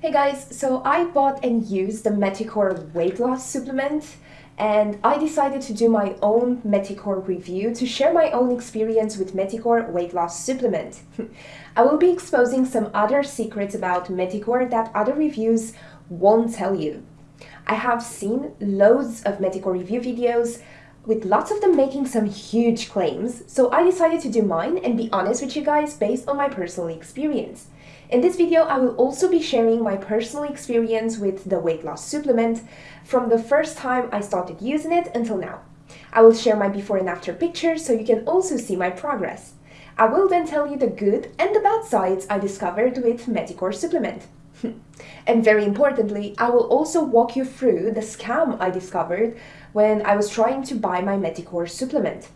Hey guys, so I bought and used the Meticore weight loss supplement and I decided to do my own Meticore review to share my own experience with Meticore weight loss supplement. I will be exposing some other secrets about Meticore that other reviews won't tell you. I have seen loads of Meticore review videos with lots of them making some huge claims, so I decided to do mine and be honest with you guys based on my personal experience. In this video, I will also be sharing my personal experience with the weight loss supplement from the first time I started using it until now. I will share my before and after pictures so you can also see my progress. I will then tell you the good and the bad sides I discovered with Meticore supplement. and very importantly, I will also walk you through the scam I discovered when I was trying to buy my Meticore supplement.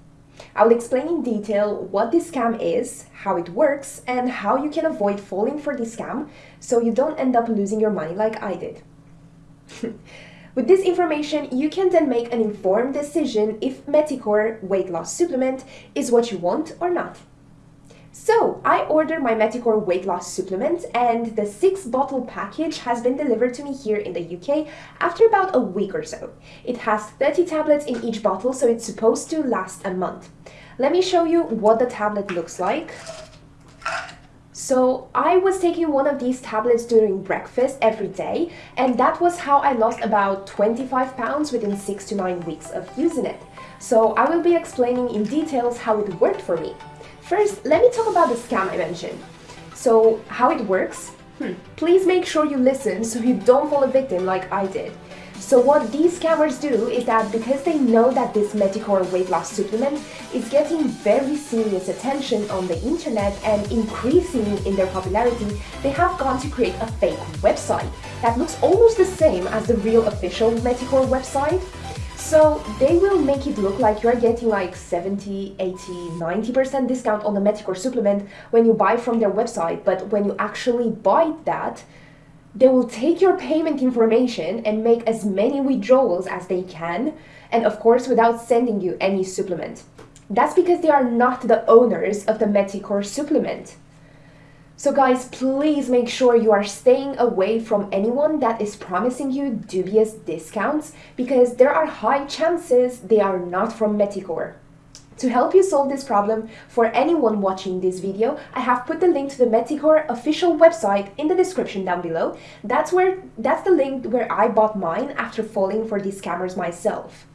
I will explain in detail what this scam is, how it works, and how you can avoid falling for this scam so you don't end up losing your money like I did. With this information, you can then make an informed decision if Meticore weight loss supplement is what you want or not. So, I ordered my Meticore weight loss supplement and the 6 bottle package has been delivered to me here in the UK after about a week or so. It has 30 tablets in each bottle so it's supposed to last a month. Let me show you what the tablet looks like. So I was taking one of these tablets during breakfast every day and that was how I lost about 25 pounds within 6 to 9 weeks of using it. So I will be explaining in details how it worked for me. First, let me talk about the scam I mentioned. So, how it works? Hmm. Please make sure you listen so you don't fall a victim like I did. So what these scammers do is that because they know that this Meticore weight loss supplement is getting very serious attention on the internet and increasing in their popularity, they have gone to create a fake website that looks almost the same as the real official Meticore website, so they will make it look like you're getting like 70, 80, 90% discount on the Meticore supplement when you buy from their website. But when you actually buy that, they will take your payment information and make as many withdrawals as they can. And of course, without sending you any supplement. That's because they are not the owners of the Meticore supplement. So guys, please make sure you are staying away from anyone that is promising you dubious discounts because there are high chances they are not from Meticore. To help you solve this problem, for anyone watching this video, I have put the link to the Meticore official website in the description down below. That's where that's the link where I bought mine after falling for these scammers myself.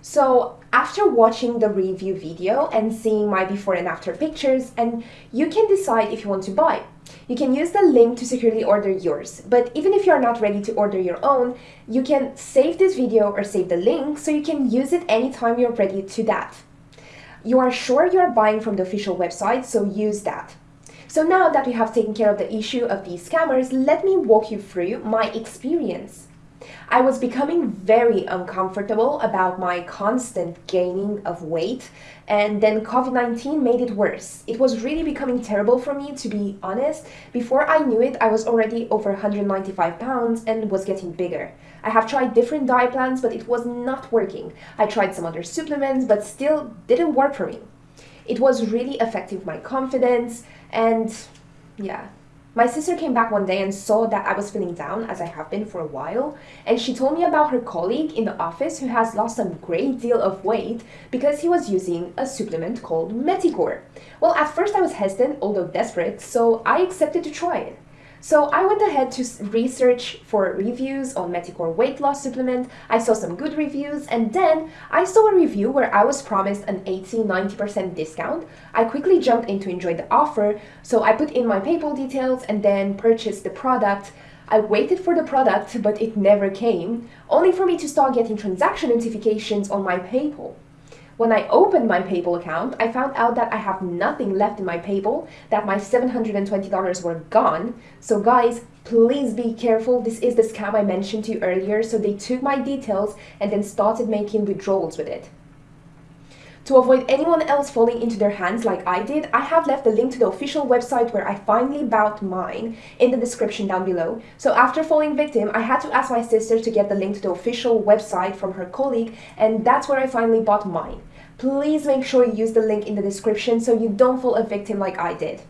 So after watching the review video and seeing my before and after pictures, and you can decide if you want to buy. You can use the link to securely order yours, but even if you're not ready to order your own, you can save this video or save the link so you can use it anytime you're ready to that. You are sure you're buying from the official website, so use that. So now that we have taken care of the issue of these scammers, let me walk you through my experience. I was becoming very uncomfortable about my constant gaining of weight and then COVID-19 made it worse. It was really becoming terrible for me to be honest. Before I knew it, I was already over 195 pounds and was getting bigger. I have tried different diet plans, but it was not working. I tried some other supplements, but still didn't work for me. It was really affecting my confidence and yeah, my sister came back one day and saw that I was feeling down, as I have been for a while, and she told me about her colleague in the office who has lost a great deal of weight because he was using a supplement called Meticore. Well, at first I was hesitant, although desperate, so I accepted to try it. So I went ahead to research for reviews on Meticore weight loss supplement. I saw some good reviews and then I saw a review where I was promised an 80-90% discount. I quickly jumped in to enjoy the offer, so I put in my PayPal details and then purchased the product. I waited for the product, but it never came, only for me to start getting transaction notifications on my PayPal. When I opened my PayPal account, I found out that I have nothing left in my PayPal, that my $720 were gone. So guys, please be careful. This is the scam I mentioned to you earlier. So they took my details and then started making withdrawals with it. To avoid anyone else falling into their hands like I did, I have left the link to the official website where I finally bought mine in the description down below. So after falling victim, I had to ask my sister to get the link to the official website from her colleague and that's where I finally bought mine. Please make sure you use the link in the description so you don't fall a victim like I did.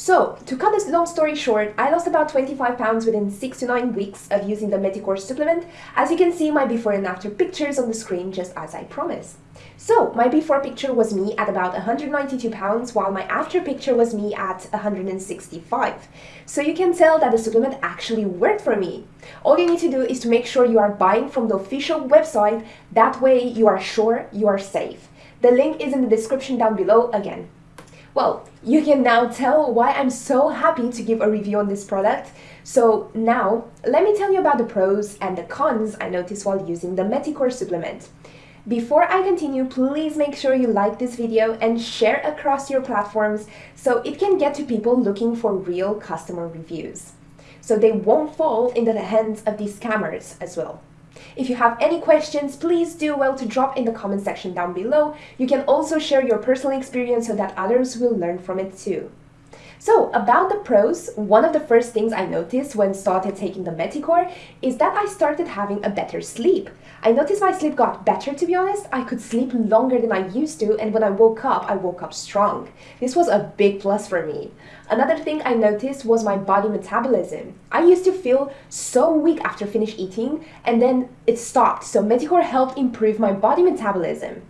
So, to cut this long story short, I lost about 25 pounds within 6 to 9 weeks of using the Meticore supplement. As you can see my before and after pictures on the screen just as I promised. So, my before picture was me at about 192 pounds while my after picture was me at 165. So you can tell that the supplement actually worked for me. All you need to do is to make sure you are buying from the official website, that way you are sure you are safe. The link is in the description down below again. Well, you can now tell why I'm so happy to give a review on this product. So now, let me tell you about the pros and the cons I noticed while using the Meticore supplement. Before I continue, please make sure you like this video and share across your platforms so it can get to people looking for real customer reviews. So they won't fall into the hands of these scammers as well. If you have any questions, please do well to drop in the comment section down below. You can also share your personal experience so that others will learn from it too. So about the pros, one of the first things I noticed when started taking the Meticore is that I started having a better sleep. I noticed my sleep got better to be honest, I could sleep longer than I used to and when I woke up, I woke up strong. This was a big plus for me. Another thing I noticed was my body metabolism. I used to feel so weak after finish eating and then it stopped, so Meticore helped improve my body metabolism.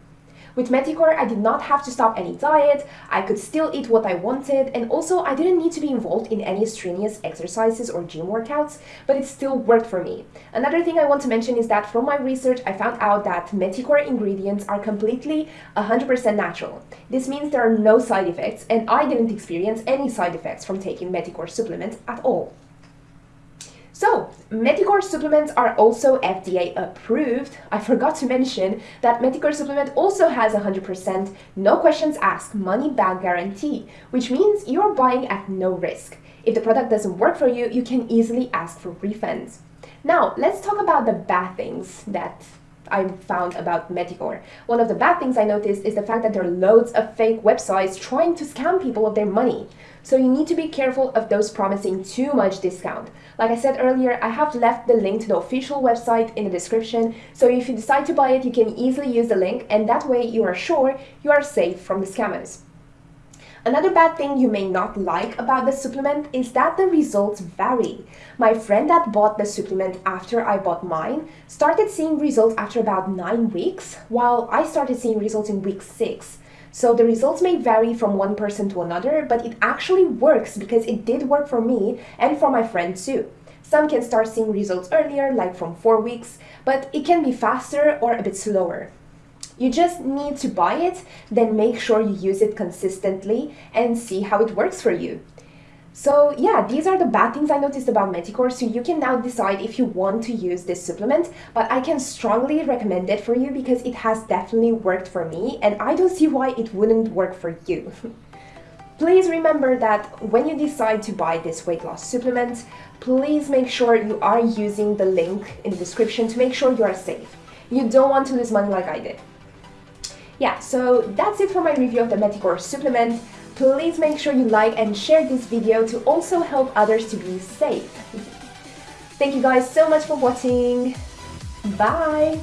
With Meticore, I did not have to stop any diet, I could still eat what I wanted, and also I didn't need to be involved in any strenuous exercises or gym workouts, but it still worked for me. Another thing I want to mention is that from my research, I found out that Meticore ingredients are completely 100% natural. This means there are no side effects, and I didn't experience any side effects from taking Meticore supplements at all. So, Meticore supplements are also FDA approved. I forgot to mention that Meticore supplement also has 100% no questions asked money back guarantee, which means you're buying at no risk. If the product doesn't work for you, you can easily ask for refunds. Now, let's talk about the bad things that I found about Meticore. One of the bad things I noticed is the fact that there are loads of fake websites trying to scam people of their money. So you need to be careful of those promising too much discount. Like I said earlier, I have left the link to the official website in the description, so if you decide to buy it, you can easily use the link and that way you are sure you are safe from the scammers. Another bad thing you may not like about the supplement is that the results vary. My friend that bought the supplement after I bought mine started seeing results after about 9 weeks, while I started seeing results in week 6. So the results may vary from one person to another, but it actually works because it did work for me and for my friend too. Some can start seeing results earlier, like from 4 weeks, but it can be faster or a bit slower. You just need to buy it, then make sure you use it consistently and see how it works for you. So yeah, these are the bad things I noticed about Meticore, so you can now decide if you want to use this supplement, but I can strongly recommend it for you because it has definitely worked for me and I don't see why it wouldn't work for you. Please remember that when you decide to buy this weight loss supplement, please make sure you are using the link in the description to make sure you are safe. You don't want to lose money like I did. Yeah, so that's it for my review of the Meticore supplement. Please make sure you like and share this video to also help others to be safe. Thank you guys so much for watching. Bye!